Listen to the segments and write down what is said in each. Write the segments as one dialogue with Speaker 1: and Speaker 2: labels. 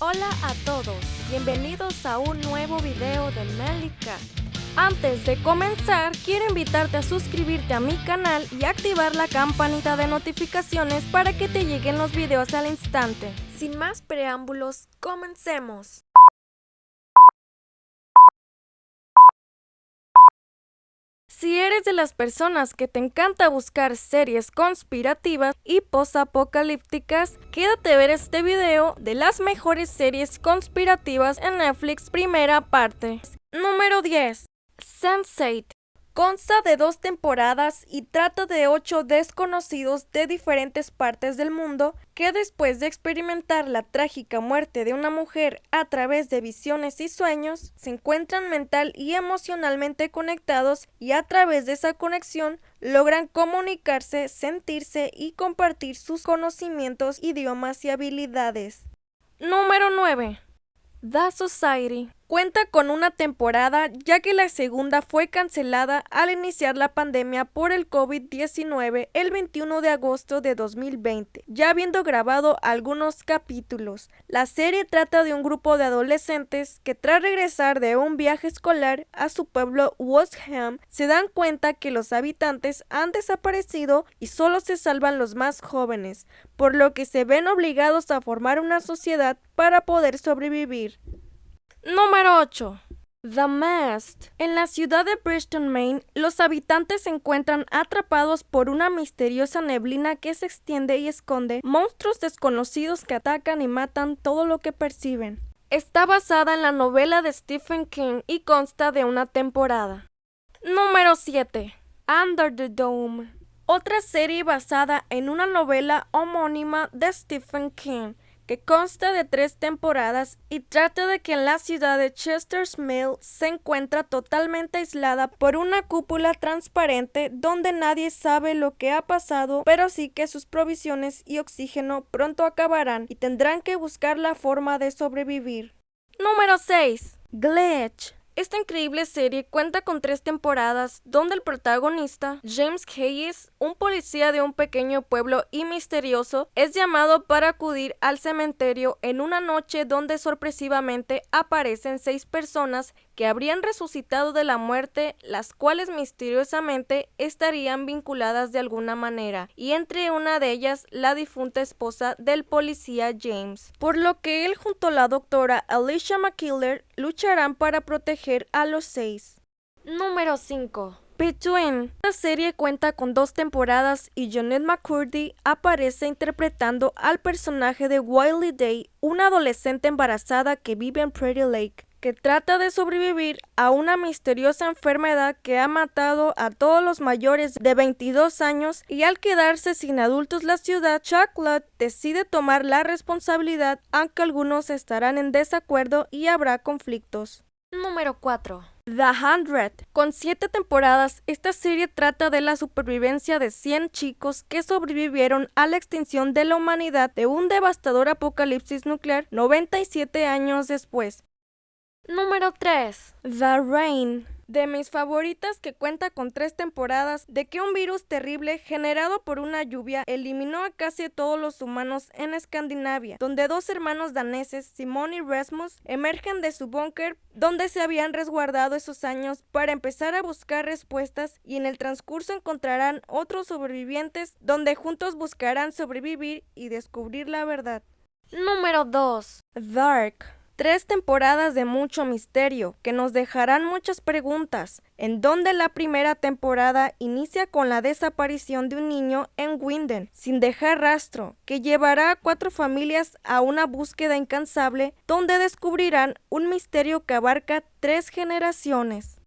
Speaker 1: Hola a todos, bienvenidos a un nuevo video de Melika. Antes de comenzar, quiero invitarte a suscribirte a mi canal y activar la campanita de notificaciones para que te lleguen los videos al instante. Sin más preámbulos, comencemos. Si eres de las personas que te encanta buscar series conspirativas y posapocalípticas, quédate a ver este video de las mejores series conspirativas en Netflix primera parte. Número 10. Sense8 Consta de dos temporadas y trata de ocho desconocidos de diferentes partes del mundo que después de experimentar la trágica muerte de una mujer a través de visiones y sueños, se encuentran mental y emocionalmente conectados y a través de esa conexión logran comunicarse, sentirse y compartir sus conocimientos, idiomas y habilidades. Número 9. The Society cuenta con una temporada ya que la segunda fue cancelada al iniciar la pandemia por el COVID-19 el 21 de agosto de 2020, ya habiendo grabado algunos capítulos. La serie trata de un grupo de adolescentes que tras regresar de un viaje escolar a su pueblo Ham se dan cuenta que los habitantes han desaparecido y solo se salvan los más jóvenes, por lo que se ven obligados a formar una sociedad para poder sobrevivir. Número 8. The Mast. En la ciudad de Bristol, Maine, los habitantes se encuentran atrapados por una misteriosa neblina que se extiende y esconde monstruos desconocidos que atacan y matan todo lo que perciben. Está basada en la novela de Stephen King y consta de una temporada. Número 7. Under the Dome. Otra serie basada en una novela homónima de Stephen King que consta de tres temporadas y trata de que en la ciudad de Chester's Mill se encuentra totalmente aislada por una cúpula transparente donde nadie sabe lo que ha pasado, pero sí que sus provisiones y oxígeno pronto acabarán y tendrán que buscar la forma de sobrevivir. Número 6. Glitch. Esta increíble serie cuenta con tres temporadas donde el protagonista, James Hayes, un policía de un pequeño pueblo y misterioso, es llamado para acudir al cementerio en una noche donde sorpresivamente aparecen seis personas que habrían resucitado de la muerte, las cuales misteriosamente estarían vinculadas de alguna manera, y entre una de ellas la difunta esposa del policía James, por lo que él junto a la doctora Alicia McKiller lucharán para proteger a los seis. Número 5. Between. La serie cuenta con dos temporadas y Jonette McCurdy aparece interpretando al personaje de Wiley Day, una adolescente embarazada que vive en Pretty Lake que trata de sobrevivir a una misteriosa enfermedad que ha matado a todos los mayores de 22 años y al quedarse sin adultos la ciudad, Chocolate decide tomar la responsabilidad aunque algunos estarán en desacuerdo y habrá conflictos. Número 4. The Hundred. Con siete temporadas, esta serie trata de la supervivencia de 100 chicos que sobrevivieron a la extinción de la humanidad de un devastador apocalipsis nuclear 97 años después. Número 3. The Rain. De mis favoritas que cuenta con tres temporadas de que un virus terrible generado por una lluvia eliminó a casi todos los humanos en Escandinavia, donde dos hermanos daneses, Simon y Rasmus, emergen de su búnker donde se habían resguardado esos años para empezar a buscar respuestas y en el transcurso encontrarán otros sobrevivientes donde juntos buscarán sobrevivir y descubrir la verdad. Número 2. Dark. Tres temporadas de mucho misterio que nos dejarán muchas preguntas, en donde la primera temporada inicia con la desaparición de un niño en Winden, sin dejar rastro, que llevará a cuatro familias a una búsqueda incansable donde descubrirán un misterio que abarca tres generaciones.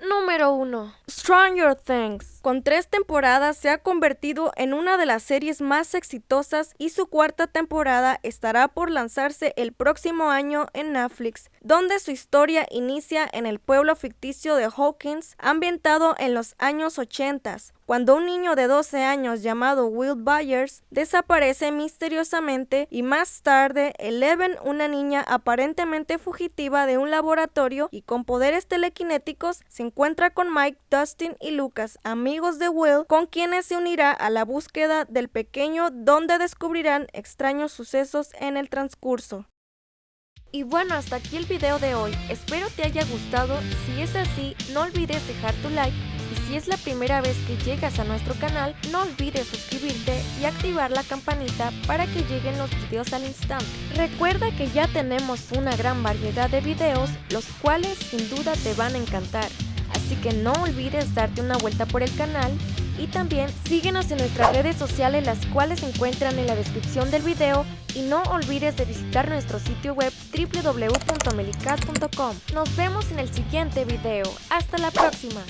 Speaker 1: Número 1. Stranger Things. Con tres temporadas se ha convertido en una de las series más exitosas y su cuarta temporada estará por lanzarse el próximo año en Netflix, donde su historia inicia en el pueblo ficticio de Hawkins, ambientado en los años 80, cuando un niño de 12 años llamado Will Byers desaparece misteriosamente y más tarde Eleven, una niña aparentemente fugitiva de un laboratorio y con poderes telequinéticos, se encuentra con Mike, Dustin y Lucas, amigos de Will, con quienes se unirá a la búsqueda del pequeño donde descubrirán extraños sucesos en el transcurso. Y bueno, hasta aquí el video de hoy. Espero te haya gustado. Si es así, no olvides dejar tu like. Y si es la primera vez que llegas a nuestro canal, no olvides suscribirte y activar la campanita para que lleguen los videos al instante. Recuerda que ya tenemos una gran variedad de videos, los cuales sin duda te van a encantar. Así que no olvides darte una vuelta por el canal y también síguenos en nuestras redes sociales las cuales se encuentran en la descripción del video y no olvides de visitar nuestro sitio web www.melicas.com. Nos vemos en el siguiente video. Hasta la próxima.